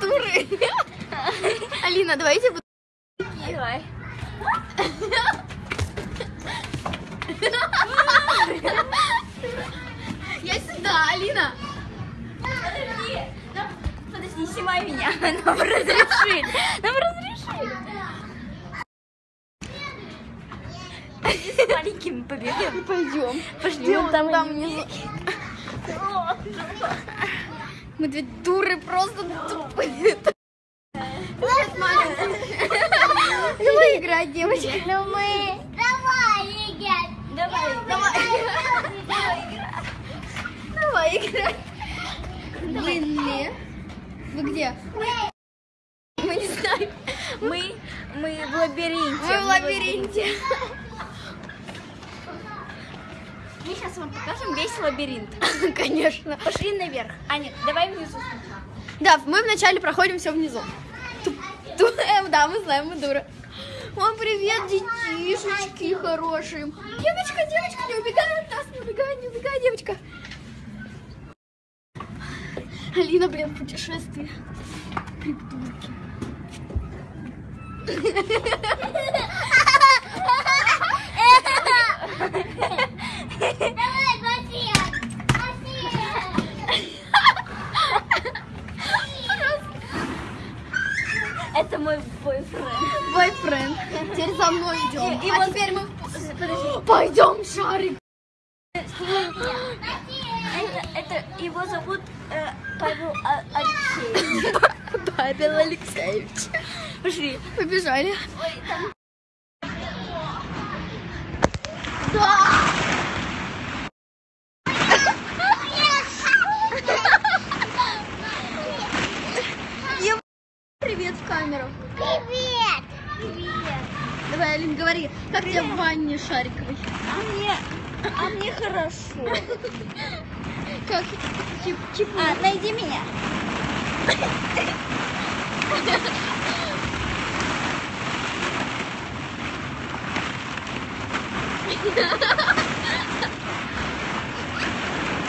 Дуры. Алина, давайте буду... Давай. Я сюда, Алина. Подожди. Подожди, снимай меня. Нам разрешили. Нам разрешили. С маленькими побегаем. Пойдем. Вон там там внизу. Мы две дуры просто тупые. Давай играть, девочки. Ну мы... Давай, Игорь. Давай. Давай. Давай играть. Длинные. Вы где? Мы не знаем. Мы, мы в лабиринте. Мы в лабиринте. Мы сейчас вам покажем весь лабиринт. Конечно. Пошли наверх. А нет, давай внизу. Да, мы вначале проходим все внизу. Эм, да, мы знаем, мы дура. О, привет, детишечки хорошие. Девочка, девочка, не убегай от нас, не убегай, не убегай, девочка. Алина, блин, путешествие. Придурки. Давай, Басия. Басия. Это мой бойфренд. Бойфренд. Теперь за мной идем. И- и а вот- теперь мы Подожди. пойдем шарик. Это, это его зовут э, Павел А- Алексеевич. Павел Алексеевич. Пошли. Побежали Привет в камеру. Привет. Привет. Давай, Алин, говори, как ванне шариковой? А мне, а мне хорошо. Как чип, чип. А, найди меня.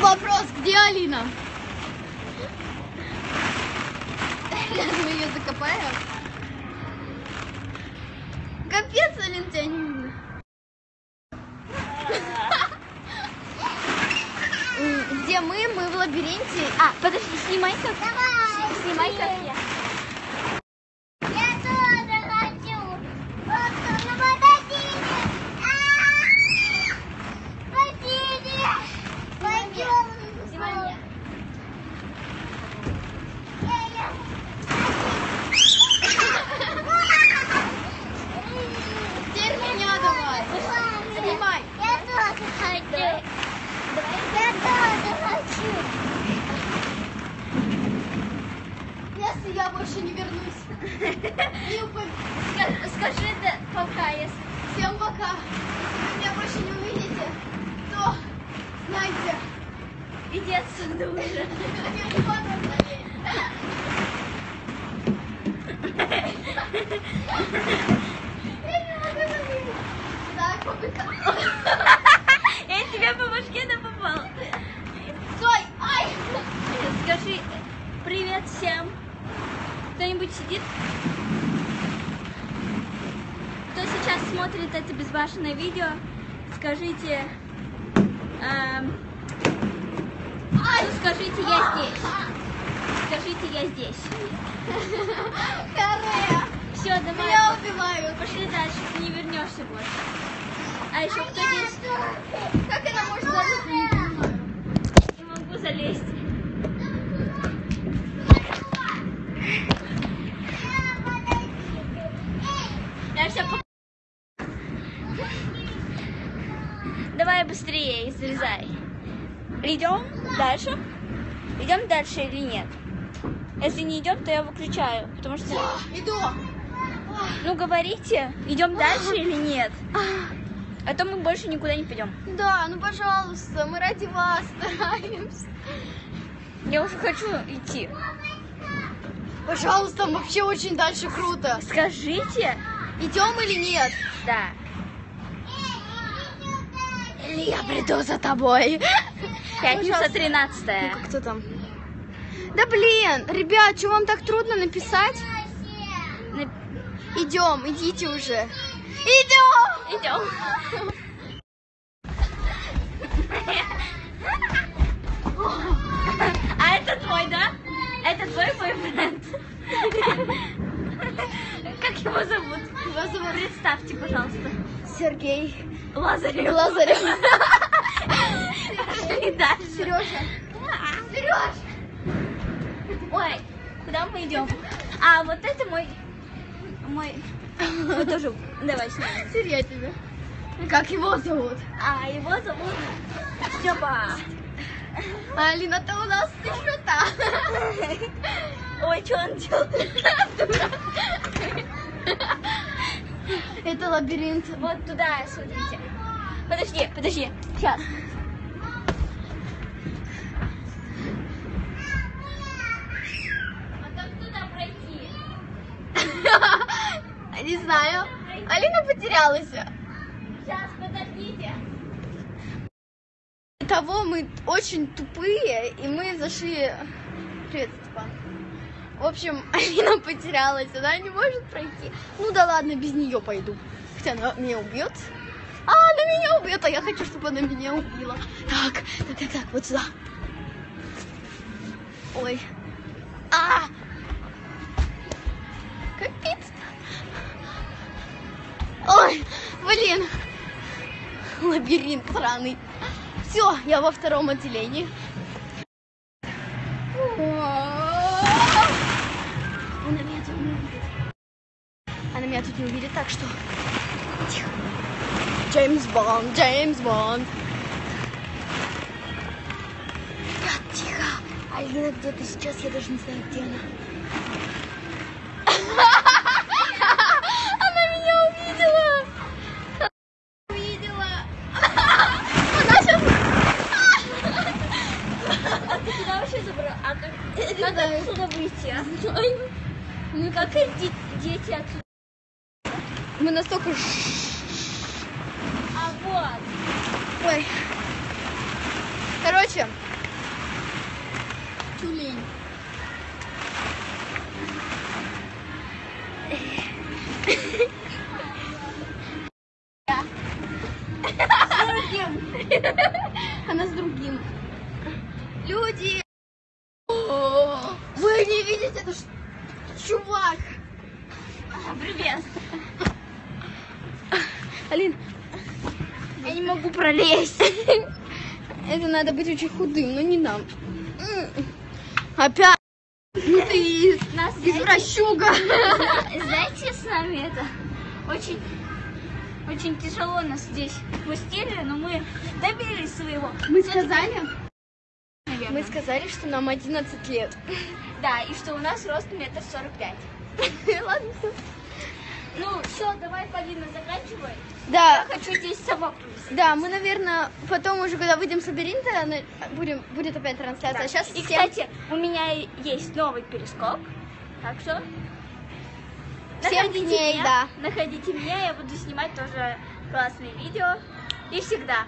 Вопрос, где Алина? Мы ее закопаем. Капец, Алин, тебя Где мы? Мы в лабиринте. А, подожди, снимай как. Давай. Снимай как я. Я тоже хочу. Вот, ну подождите. А, Подождите. Пойдем. Снимай меня. Теперь меня давай. Снимай. Я тоже хочу. Я тоже хочу. Если я больше не вернусь. Скажи да, пока, если... Всем пока. Если вы меня больше не увидите, то знайте. Иди отсюда уже. Я не. Я не могу остановить. Так, попытаюсь. Я тебе по башке да попал. Стой! Ай! Скажи привет всем. Кто-нибудь сидит? Кто сейчас смотрит это безбашенное видео, скажите... эм, ну, скажите, я здесь. Скажите, я здесь. Харе! Все, давай. Меня убивают. Пошли дальше, ты не вернешься больше. А еще кто здесь? Как это можно залезть? Я. Не могу залезть. Я все Давай быстрее, залезай. Идем дальше? Идем дальше или нет? Если не идем, то я выключаю, потому что... Иду. Ну говорите, идем дальше или нет? А то мы больше никуда не пойдем. Да, ну пожалуйста, мы ради вас стараемся. Я уже хочу идти. Пожалуйста, вообще очень дальше круто. Скажите, Идем или нет? да. Я приду за тобой. Пятница Пожалуйста. 13 Ну-ка, кто там? Да блин, ребят, что вам так трудно написать? Идем, идите уже. Идем! Идем. А это твой, да? Это твой бойфренд. Как его зовут? Его зовут Представьте, пожалуйста. Сергей Лазарев. Лазарев. Пошли дальше. Сережа. Сереж! Ой, куда мы идем? А, вот это мой... Мой... Мы тоже... Давай снимем. Серья тебе. Как его зовут? А, его зовут Степа. А Алина-то у нас еще та. Ой, что он делает? Это лабиринт. Вот туда, смотрите. Подожди, подожди. Сейчас. А? Не знаю. Алина потерялась. Сейчас, подождите. Того мы очень тупые, и мы зашли... Привет, Степан. В общем, Алина потерялась, она не может пройти. Ну да ладно, без нее пойду. Хотя она меня убьет. А, она меня убьет, а я хочу, чтобы она меня убила. Так, так, так, так, вот сюда. Ой. А! Капец. Ой, блин. Лабиринт сраный. Все, я во втором отделении. Она меня тут не увидит. Она меня тут не увидит, так что... Тихо. Джеймс Бонд, Джеймс Бонд. Ребят, тихо. Алина где-то сейчас, я даже не знаю, где она. Она меня увидела. Увидела. Она сейчас... А ты куда вообще забрал? А как, знаю. отсюда выйти, а? Ну Как дети отсюда? Мы настолько... Вот. Ой. Короче. Тюлень. Она с другим. Люди! Вы не видите, это ж чувак! Привет. Алин, могу пролезть. это надо быть очень худым, но не нам. Опять! Ну ты Нас, извращуга! знаете, с нами это очень, очень тяжело нас здесь пустили, но мы добились своего. Мы сказали, Наверное. мы сказали, что нам 11 лет. Да, и что у нас рост метр сорок пять. Ладно, всё. Ну, все, давай, Полина, заканчивай. Да, Я хочу здесь собак привести. да, мы, наверное, потом уже, когда выйдем с лабиринта, будем, будет опять трансляция. А сейчас И, кстати, у меня есть новый перископ, так что... Всем находите дней, меня, да. Находите меня, я буду снимать тоже классные видео. И всегда.